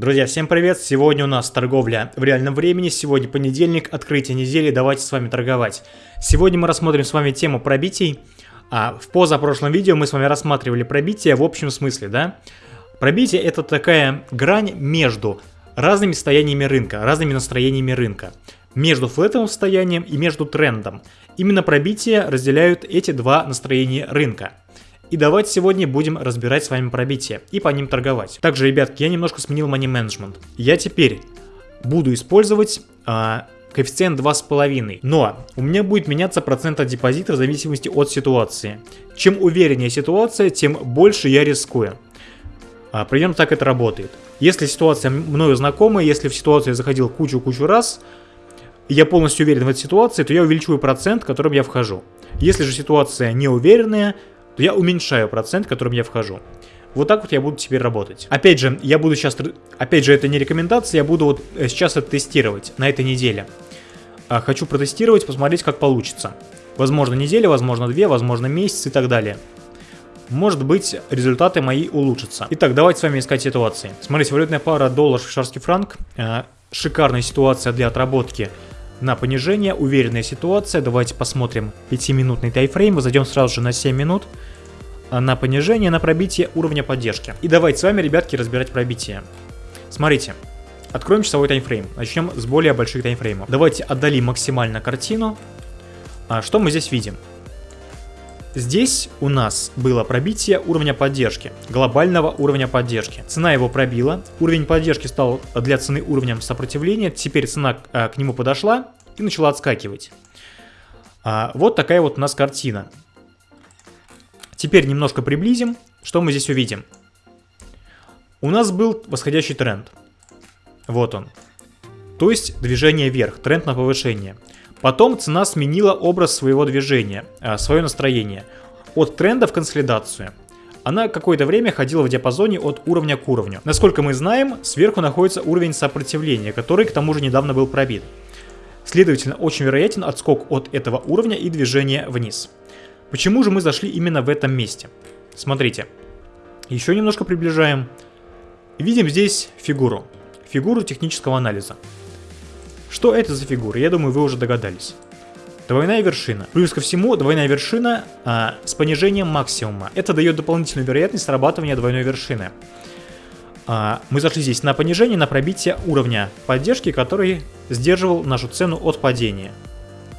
Друзья, всем привет! Сегодня у нас торговля в реальном времени, сегодня понедельник, открытие недели, давайте с вами торговать. Сегодня мы рассмотрим с вами тему пробитий. А в позапрошлом видео мы с вами рассматривали пробитие в общем смысле, да? Пробитие это такая грань между разными состояниями рынка, разными настроениями рынка. Между флетовым состоянием и между трендом. Именно пробитие разделяют эти два настроения рынка. И давайте сегодня будем разбирать с вами пробитие и по ним торговать. Также, ребятки, я немножко сменил money management. Я теперь буду использовать а, коэффициент 2,5. Но у меня будет меняться процент от депозита в зависимости от ситуации. Чем увереннее ситуация, тем больше я рискую. А, примерно так это работает. Если ситуация мною знакомая, если в ситуацию я заходил кучу-кучу раз, я полностью уверен в этой ситуации, то я увеличиваю процент, которым я вхожу. Если же ситуация неуверенная, то я уменьшаю процент, которым я вхожу. Вот так вот я буду теперь работать. Опять же, я буду сейчас, опять же, это не рекомендация, я буду вот э, сейчас это тестировать на этой неделе. А, хочу протестировать, посмотреть, как получится. Возможно, неделя, возможно, две, возможно, месяц и так далее. Может быть, результаты мои улучшатся. Итак, давайте с вами искать ситуации. Смотрите, валютная пара доллар швейцарский франк. Э, шикарная ситуация для отработки на понижение, уверенная ситуация. Давайте посмотрим 5-минутный тайфрейм, зайдем сразу же на 7 минут а, на понижение, на пробитие уровня поддержки. И давайте с вами, ребятки, разбирать пробитие. Смотрите, откроем часовой таймфрейм. Начнем с более больших таймфреймов. Давайте отдалим максимально картину. А, что мы здесь видим? Здесь у нас было пробитие уровня поддержки, глобального уровня поддержки. Цена его пробила, уровень поддержки стал для цены уровнем сопротивления, теперь цена а, к нему подошла и начала отскакивать. А, вот такая вот у нас картина. Теперь немножко приблизим, что мы здесь увидим. У нас был восходящий тренд. Вот он. То есть движение вверх, тренд на повышение. Потом цена сменила образ своего движения, а, свое настроение. От тренда в консолидацию. Она какое-то время ходила в диапазоне от уровня к уровню. Насколько мы знаем, сверху находится уровень сопротивления, который к тому же недавно был пробит. Следовательно, очень вероятен отскок от этого уровня и движение вниз. Почему же мы зашли именно в этом месте? Смотрите, еще немножко приближаем. Видим здесь фигуру, фигуру технического анализа. Что это за фигура? Я думаю, вы уже догадались. Двойная вершина. Плюс ко всему, двойная вершина а, с понижением максимума. Это дает дополнительную вероятность срабатывания двойной вершины. А, мы зашли здесь на понижение, на пробитие уровня поддержки, который сдерживал нашу цену от падения.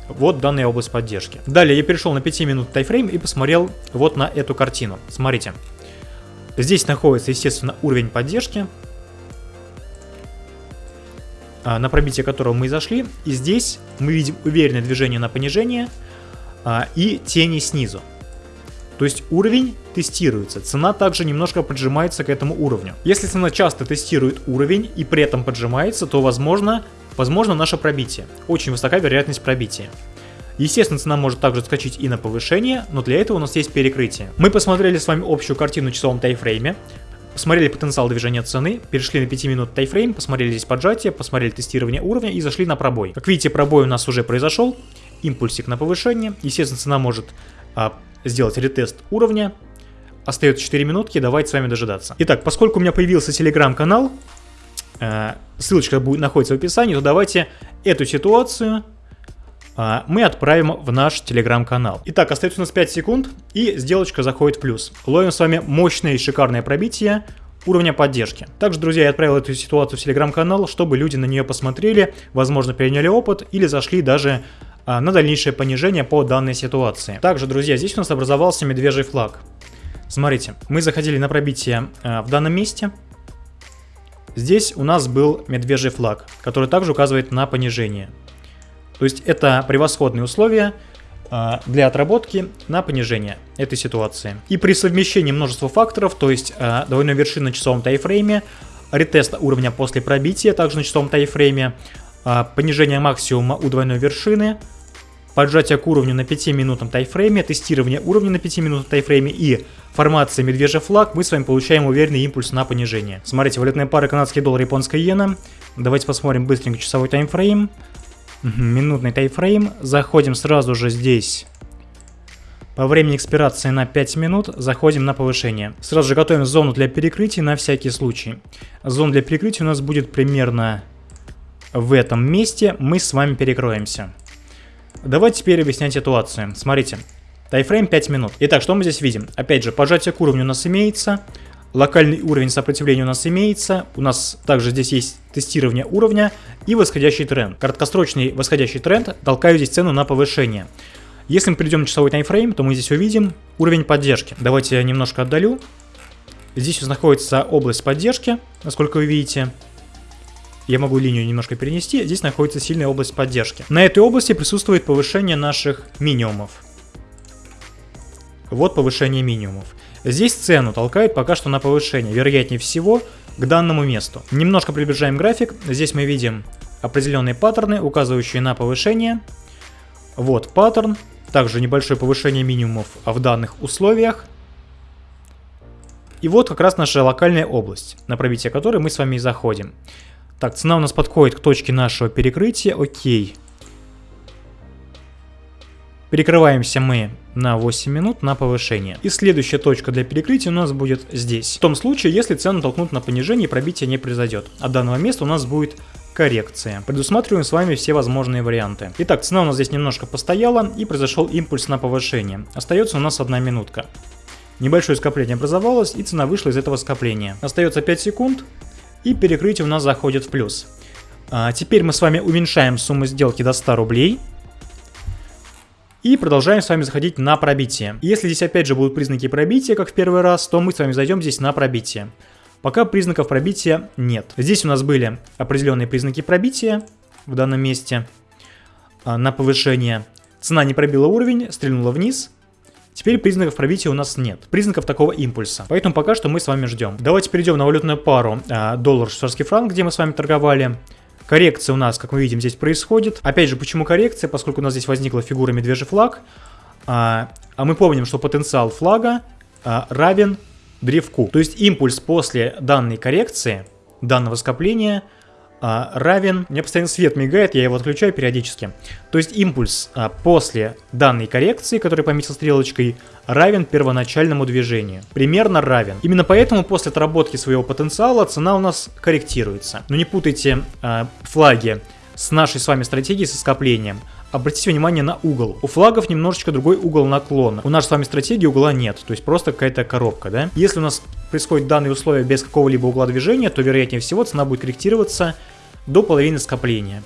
Вот данная область поддержки. Далее я перешел на 5 минут тайфрейм и посмотрел вот на эту картину. Смотрите. Здесь находится, естественно, уровень поддержки. А, на пробитие которого мы и зашли. И здесь мы видим уверенное движение на понижение а, и тени снизу. То есть уровень тестируется, цена также немножко поджимается к этому уровню. Если цена часто тестирует уровень и при этом поджимается, то возможно, возможно наше пробитие. Очень высока вероятность пробития. Естественно, цена может также скачать и на повышение, но для этого у нас есть перекрытие. Мы посмотрели с вами общую картину в часовом тайфрейме. Посмотрели потенциал движения цены, перешли на 5 минут тайфрейм, посмотрели здесь поджатие, посмотрели тестирование уровня и зашли на пробой. Как видите, пробой у нас уже произошел, импульсик на повышение. Естественно, цена может а, сделать ретест уровня. Остается 4 минутки, давайте с вами дожидаться. Итак, поскольку у меня появился телеграм-канал, э, ссылочка будет находится в описании, то давайте эту ситуацию мы отправим в наш телеграм-канал. Итак, остается у нас 5 секунд, и сделочка заходит в плюс. Ловим с вами мощное и шикарное пробитие уровня поддержки. Также, друзья, я отправил эту ситуацию в телеграм-канал, чтобы люди на нее посмотрели, возможно, переняли опыт или зашли даже а, на дальнейшее понижение по данной ситуации. Также, друзья, здесь у нас образовался медвежий флаг. Смотрите, мы заходили на пробитие а, в данном месте. Здесь у нас был медвежий флаг, который также указывает на понижение. То есть это превосходные условия а, для отработки на понижение этой ситуации. И при совмещении множества факторов, то есть а, двойной вершины на часовом тайфрейме, ретест уровня после пробития, также на часовом тайфрейме, а, понижение максимума у двойной вершины, поджатие к уровню на 5-минутном тайфрейме, тестирование уровня на 5-минутном тайфрейме и формация медвежий флаг, мы с вами получаем уверенный импульс на понижение. Смотрите, валютные пары канадский доллар, японская иена. Давайте посмотрим быстренько часовой таймфрейм минутный тайфрейм. Заходим сразу же здесь По времени экспирации на 5 минут заходим на повышение. Сразу же готовим зону для перекрытия на всякий случай. Зона для перекрытия у нас будет примерно в этом месте. Мы с вами перекроемся. Давайте теперь объяснять ситуацию. Смотрите. Тайфрейм 5 минут. Итак, что мы здесь видим? Опять же, пожатие к уровню у нас имеется. Локальный уровень сопротивления у нас имеется. У нас также здесь есть тестирование уровня и восходящий тренд. Краткосрочный восходящий тренд толкаю здесь цену на повышение. Если мы перейдем на часовой таймфрейм, то мы здесь увидим уровень поддержки. Давайте я немножко отдалю. Здесь находится область поддержки, насколько вы видите. Я могу линию немножко перенести. Здесь находится сильная область поддержки. На этой области присутствует повышение наших минимумов. Вот повышение минимумов. Здесь цену толкает пока что на повышение, вероятнее всего, к данному месту. Немножко приближаем график. Здесь мы видим определенные паттерны, указывающие на повышение. Вот паттерн. Также небольшое повышение минимумов в данных условиях. И вот как раз наша локальная область, на пробитие которой мы с вами и заходим. Так, цена у нас подходит к точке нашего перекрытия. Окей. Перекрываемся мы на 8 минут на повышение. И следующая точка для перекрытия у нас будет здесь. В том случае, если цену толкнут на понижение и пробитие не произойдет. От данного места у нас будет коррекция. Предусматриваем с вами все возможные варианты. Итак, цена у нас здесь немножко постояла и произошел импульс на повышение. Остается у нас одна минутка. Небольшое скопление образовалось и цена вышла из этого скопления. Остается 5 секунд и перекрытие у нас заходит в плюс. А теперь мы с вами уменьшаем сумму сделки до 100 рублей. И продолжаем с вами заходить на пробитие. Если здесь опять же будут признаки пробития, как в первый раз, то мы с вами зайдем здесь на пробитие. Пока признаков пробития нет. Здесь у нас были определенные признаки пробития в данном месте а, на повышение. Цена не пробила уровень, стрельнула вниз. Теперь признаков пробития у нас нет. Признаков такого импульса. Поэтому пока что мы с вами ждем. Давайте перейдем на валютную пару а, доллар-швейцарский франк, где мы с вами торговали. Коррекция у нас, как мы видим, здесь происходит. Опять же, почему коррекция? Поскольку у нас здесь возникла фигура медвежий флаг. А, а мы помним, что потенциал флага а, равен древку. То есть импульс после данной коррекции, данного скопления – а, равен... У меня постоянно свет мигает, я его отключаю периодически. То есть импульс а, после данной коррекции, который пометил стрелочкой, равен первоначальному движению. Примерно равен. Именно поэтому после отработки своего потенциала цена у нас корректируется. Но не путайте а, флаги с нашей с вами стратегией со скоплением. Обратите внимание на угол. У флагов немножечко другой угол наклона. У нас с вами стратегии угла нет, то есть просто какая-то коробка, да? Если у нас происходит данные условия без какого-либо угла движения, то вероятнее всего цена будет корректироваться до половины скопления.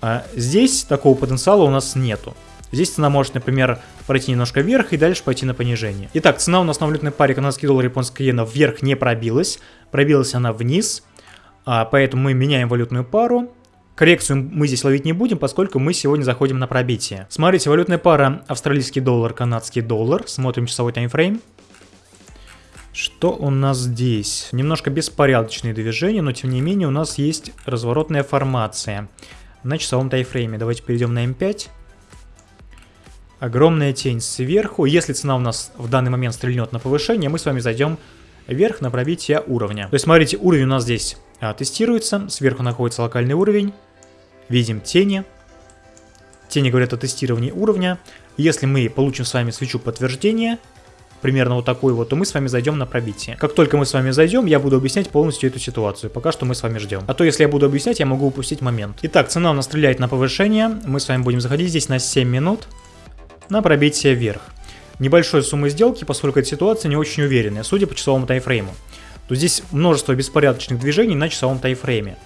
А здесь такого потенциала у нас нету. Здесь цена может, например, пройти немножко вверх и дальше пойти на понижение. Итак, цена у нас на валютной паре канадский доллар и японская иена вверх не пробилась. Пробилась она вниз, а, поэтому мы меняем валютную пару. Коррекцию мы здесь ловить не будем, поскольку мы сегодня заходим на пробитие. Смотрите, валютная пара австралийский доллар, канадский доллар. Смотрим часовой таймфрейм. Что у нас здесь? Немножко беспорядочные движения, но тем не менее у нас есть разворотная формация на часовом тайфрейме. Давайте перейдем на М5. Огромная тень сверху. Если цена у нас в данный момент стрельнет на повышение, мы с вами зайдем вверх на пробитие уровня. То есть смотрите, уровень у нас здесь а, тестируется. Сверху находится локальный уровень. Видим тени. Тени говорят о тестировании уровня. Если мы получим с вами свечу подтверждения, примерно вот такой вот, то мы с вами зайдем на пробитие. Как только мы с вами зайдем, я буду объяснять полностью эту ситуацию. Пока что мы с вами ждем. А то, если я буду объяснять, я могу упустить момент. Итак, цена у нас стреляет на повышение. Мы с вами будем заходить здесь на 7 минут на пробитие вверх. Небольшой суммы сделки, поскольку эта ситуация не очень уверенная, судя по часовому тайфрейму. То здесь множество беспорядочных движений на часовом тайфрейме.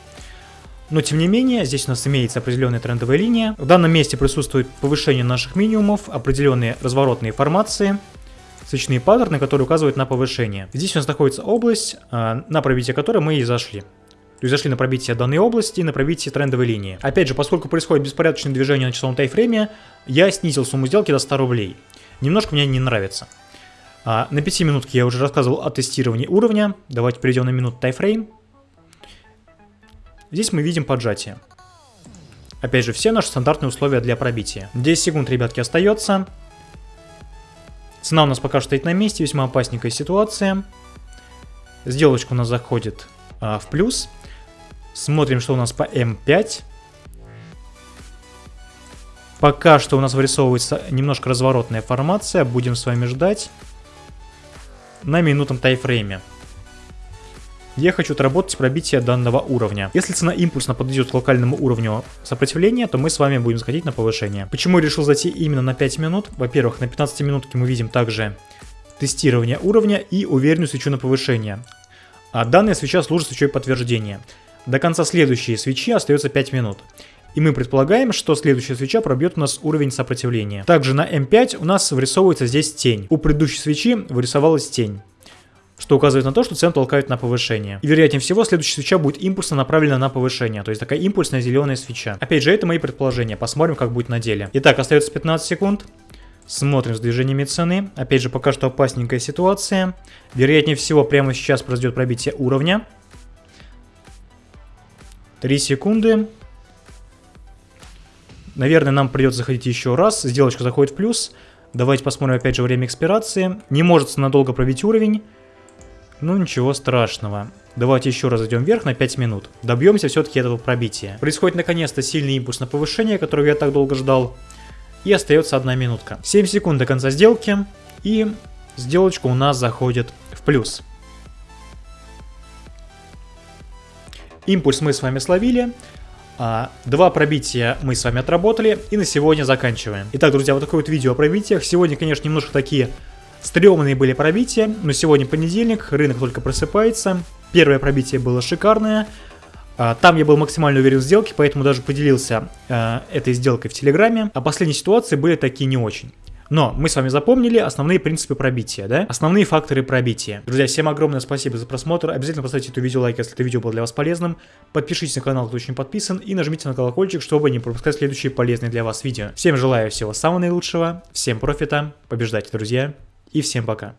Но тем не менее, здесь у нас имеется определенная трендовая линия. В данном месте присутствует повышение наших минимумов, определенные разворотные формации – свечные паттерны, которые указывают на повышение. Здесь у нас находится область, а, на пробитие которой мы и зашли. То есть зашли на пробитие данной области и на пробитие трендовой линии. Опять же, поскольку происходит беспорядочное движение на часовом тайфрейме, я снизил сумму сделки до 100 рублей. Немножко мне не нравится. А, на 5 минутке я уже рассказывал о тестировании уровня. Давайте перейдем на минут тайфрейм. Здесь мы видим поджатие. Опять же, все наши стандартные условия для пробития. 10 секунд, ребятки, остается. Цена у нас пока что стоит на месте, весьма опасненькая ситуация. Сделочка у нас заходит а, в плюс. Смотрим, что у нас по М5. Пока что у нас вырисовывается немножко разворотная формация. Будем с вами ждать на минутном тайфрейме. Я хочу отработать пробитие данного уровня. Если цена импульсно подойдет к локальному уровню сопротивления, то мы с вами будем заходить на повышение. Почему я решил зайти именно на 5 минут? Во-первых, на 15 минутке мы видим также тестирование уровня и уверенную свечу на повышение. А данная свеча служит свечой подтверждения. До конца следующей свечи остается 5 минут. И мы предполагаем, что следующая свеча пробьет у нас уровень сопротивления. Также на М5 у нас вырисовывается здесь тень. У предыдущей свечи вырисовалась тень что указывает на то, что цену толкают на повышение. И вероятнее всего, следующая свеча будет импульсно направлена на повышение, то есть такая импульсная зеленая свеча. Опять же, это мои предположения, посмотрим, как будет на деле. Итак, остается 15 секунд. Смотрим с движениями цены. Опять же, пока что опасненькая ситуация. Вероятнее всего, прямо сейчас произойдет пробитие уровня. 3 секунды. Наверное, нам придется заходить еще раз. Сделочка заходит в плюс. Давайте посмотрим опять же время экспирации. Не может надолго пробить уровень. Ну ничего страшного. Давайте еще раз идем вверх на 5 минут. Добьемся все-таки этого пробития. Происходит наконец-то сильный импульс на повышение, которого я так долго ждал. И остается одна минутка. 7 секунд до конца сделки. И сделочка у нас заходит в плюс. Импульс мы с вами словили. А, два пробития мы с вами отработали и на сегодня заканчиваем. Итак, друзья, вот такое вот видео о пробитиях. Сегодня, конечно, немножко такие стрёмные были пробития, но сегодня понедельник, рынок только просыпается. Первое пробитие было шикарное. А, там я был максимально уверен в сделке, поэтому даже поделился э, этой сделкой в Телеграме. А последние ситуации были такие не очень. Но мы с вами запомнили основные принципы пробития, да? Основные факторы пробития. Друзья, всем огромное спасибо за просмотр. Обязательно поставьте это видео лайк, если это видео было для вас полезным. Подпишитесь на канал, кто еще не подписан. И нажмите на колокольчик, чтобы не пропускать следующие полезные для вас видео. Всем желаю всего самого наилучшего. Всем профита. Побеждайте, друзья. И всем пока.